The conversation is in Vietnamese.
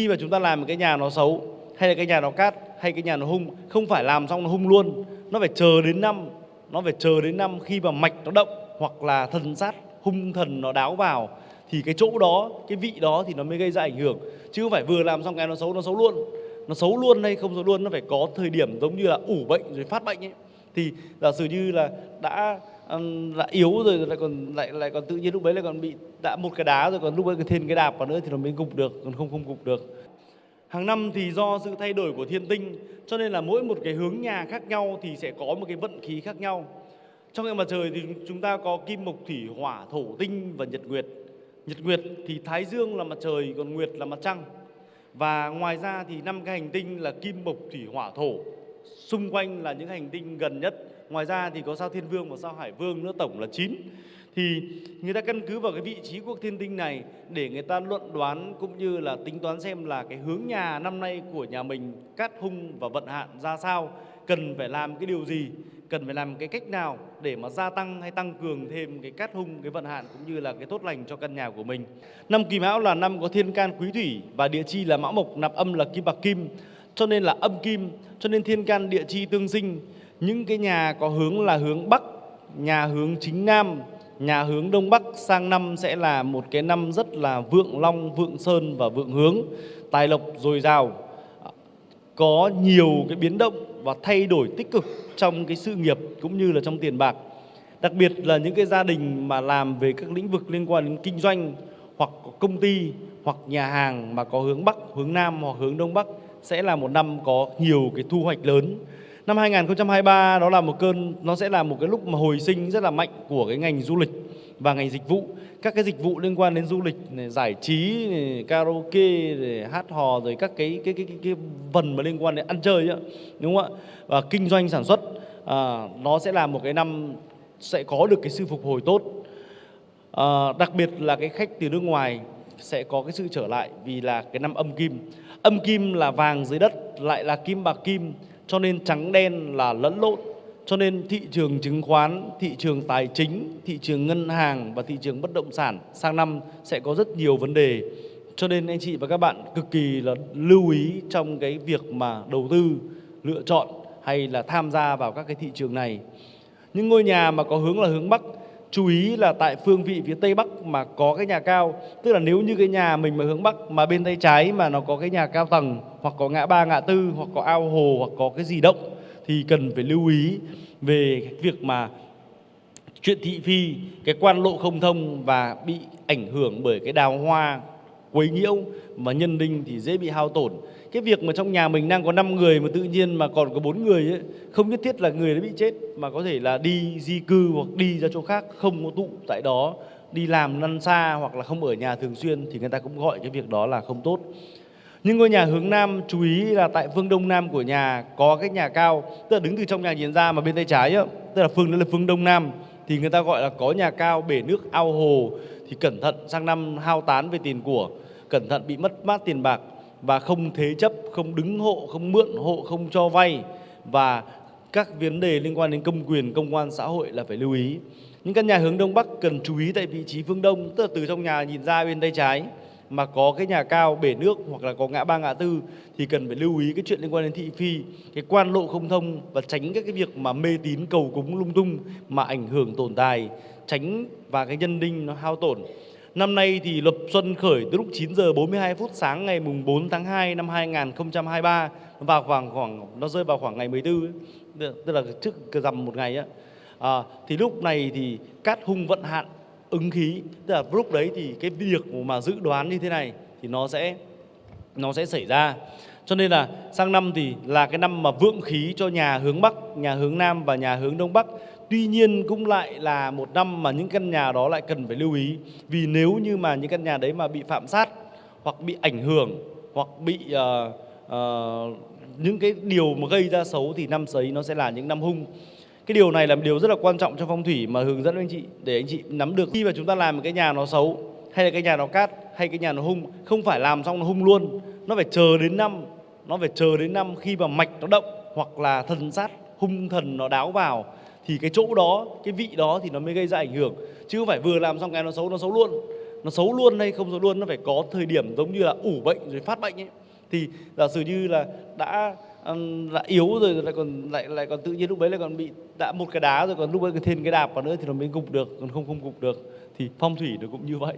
khi mà chúng ta làm một cái nhà nó xấu, hay là cái nhà nó cát, hay cái nhà nó hung, không phải làm xong nó hung luôn. Nó phải chờ đến năm, nó phải chờ đến năm khi mà mạch nó động, hoặc là thần sát, hung thần nó đáo vào, thì cái chỗ đó, cái vị đó thì nó mới gây ra ảnh hưởng. Chứ không phải vừa làm xong cái nó xấu nó xấu luôn. Nó xấu luôn hay không xấu luôn, nó phải có thời điểm giống như là ủ bệnh rồi phát bệnh ấy. Thì giả sử như là đã um, yếu rồi lại còn lại lại còn tự nhiên lúc đấy lại còn bị đã một cái đá rồi còn lúc ấy thêm cái đạp vào nữa thì nó mới gục được còn không không gục được. Hàng năm thì do sự thay đổi của thiên tinh cho nên là mỗi một cái hướng nhà khác nhau thì sẽ có một cái vận khí khác nhau. Trong hệ mặt trời thì chúng ta có kim mộc thủy hỏa thổ tinh và nhật nguyệt. Nhật nguyệt thì thái dương là mặt trời còn nguyệt là mặt trăng. Và ngoài ra thì năm cái hành tinh là kim mộc thủy hỏa thổ xung quanh là những hành tinh gần nhất. Ngoài ra thì có sao thiên vương và sao hải vương nữa, tổng là 9 thì người ta căn cứ vào cái vị trí của thiên tinh này để người ta luận đoán cũng như là tính toán xem là cái hướng nhà năm nay của nhà mình, cát hung và vận hạn ra sao, cần phải làm cái điều gì, cần phải làm cái cách nào để mà gia tăng hay tăng cường thêm cái cát hung, cái vận hạn cũng như là cái tốt lành cho căn nhà của mình. Năm kỳ mão là năm có thiên can quý thủy và địa chi là mão mộc, nạp âm là kim bạc kim cho nên là âm kim, cho nên thiên can địa chi tương sinh. Những cái nhà có hướng là hướng bắc, nhà hướng chính nam, nhà hướng đông bắc, sang năm sẽ là một cái năm rất là vượng long, vượng sơn và vượng hướng, tài lộc dồi dào, có nhiều cái biến động và thay đổi tích cực trong cái sự nghiệp cũng như là trong tiền bạc. Đặc biệt là những cái gia đình mà làm về các lĩnh vực liên quan đến kinh doanh, hoặc công ty, hoặc nhà hàng mà có hướng bắc, hướng nam hoặc hướng đông bắc sẽ là một năm có nhiều cái thu hoạch lớn Năm 2023 đó là một cơn nó sẽ là một cái lúc mà hồi sinh rất là mạnh của cái ngành du lịch và ngành dịch vụ. Các cái dịch vụ liên quan đến du lịch này, giải trí, này, karaoke, này, hát hò rồi các cái cái cái cái, cái phần mà liên quan đến ăn chơi ấy, đúng không ạ? Và kinh doanh sản xuất à, nó sẽ là một cái năm sẽ có được cái sự phục hồi tốt. À, đặc biệt là cái khách từ nước ngoài sẽ có cái sự trở lại vì là cái năm âm kim. Âm kim là vàng dưới đất lại là kim bạc kim cho nên trắng đen là lẫn lộn cho nên thị trường chứng khoán, thị trường tài chính, thị trường ngân hàng và thị trường bất động sản sang năm sẽ có rất nhiều vấn đề. Cho nên anh chị và các bạn cực kỳ là lưu ý trong cái việc mà đầu tư, lựa chọn hay là tham gia vào các cái thị trường này. Những ngôi nhà mà có hướng là hướng Bắc chú ý là tại phương vị phía tây bắc mà có cái nhà cao, tức là nếu như cái nhà mình mà hướng bắc mà bên tay trái mà nó có cái nhà cao tầng, hoặc có ngã ba, ngã tư, hoặc có ao hồ, hoặc có cái gì động, thì cần phải lưu ý về cái việc mà chuyện thị phi, cái quan lộ không thông và bị ảnh hưởng bởi cái đào hoa quấy nhiễu mà nhân đinh thì dễ bị hao tổn. Cái việc mà trong nhà mình đang có 5 người mà tự nhiên mà còn có bốn người ấy, không nhất thiết là người đã bị chết mà có thể là đi di cư hoặc đi ra chỗ khác không có tụ tại đó đi làm lăn xa hoặc là không ở nhà thường xuyên thì người ta cũng gọi cái việc đó là không tốt. Nhưng ngôi nhà hướng nam chú ý là tại phương đông nam của nhà có cái nhà cao tức là đứng từ trong nhà nhìn ra mà bên tay trái ấy, tức là phương đó là phương đông nam thì người ta gọi là có nhà cao bể nước ao hồ. Thì cẩn thận sang năm hao tán về tiền của cẩn thận bị mất mát tiền bạc và không thế chấp, không đứng hộ, không mượn hộ, không cho vay. Và các vấn đề liên quan đến công quyền, công quan xã hội là phải lưu ý. Những căn nhà hướng đông bắc cần chú ý tại vị trí phương đông, tức là từ trong nhà nhìn ra bên tay trái mà có cái nhà cao bể nước hoặc là có ngã ba ngã tư thì cần phải lưu ý cái chuyện liên quan đến thị phi, cái quan lộ không thông và tránh các cái việc mà mê tín cầu cúng lung tung mà ảnh hưởng tồn tài, tránh và cái nhân đinh nó hao tổn. Năm nay thì lập xuân khởi từ lúc 9 giờ 42 phút sáng ngày mùng 4 tháng 2 năm 2023 vào khoảng khoảng nó rơi vào khoảng ngày 14 ấy, tức là trước rằm một ngày á. À, thì lúc này thì cát hung vận hạn ứng khí, tức là lúc đấy thì cái việc mà dự đoán như thế này thì nó sẽ nó sẽ xảy ra. Cho nên là sang năm thì là cái năm mà vượng khí cho nhà hướng Bắc, nhà hướng Nam và nhà hướng Đông Bắc. Tuy nhiên cũng lại là một năm mà những căn nhà đó lại cần phải lưu ý. Vì nếu như mà những căn nhà đấy mà bị phạm sát Hoặc bị ảnh hưởng Hoặc bị uh, uh, những cái điều mà gây ra xấu Thì năm sấy nó sẽ là những năm hung cái điều này là một điều rất là quan trọng trong phong thủy mà hướng dẫn anh chị, để anh chị nắm được. Khi mà chúng ta làm một cái nhà nó xấu, hay là cái nhà nó cát, hay cái nhà nó hung, không phải làm xong nó hung luôn. Nó phải chờ đến năm, nó phải chờ đến năm khi mà mạch nó động, hoặc là thần sát, hung thần nó đáo vào, thì cái chỗ đó, cái vị đó thì nó mới gây ra ảnh hưởng. Chứ không phải vừa làm xong cái nó xấu nó xấu luôn. Nó xấu luôn hay không xấu luôn, nó phải có thời điểm giống như là ủ bệnh rồi phát bệnh ấy. Thì giả sử như là đã ừm, đã yếu rồi lại còn lại lại còn tự nhiên lúc đấy lại còn bị đã một cái đá rồi còn lúc ấy thêm cái đạp vào nữa thì nó mới gục được còn không không gục được. Thì phong thủy nó cũng như vậy.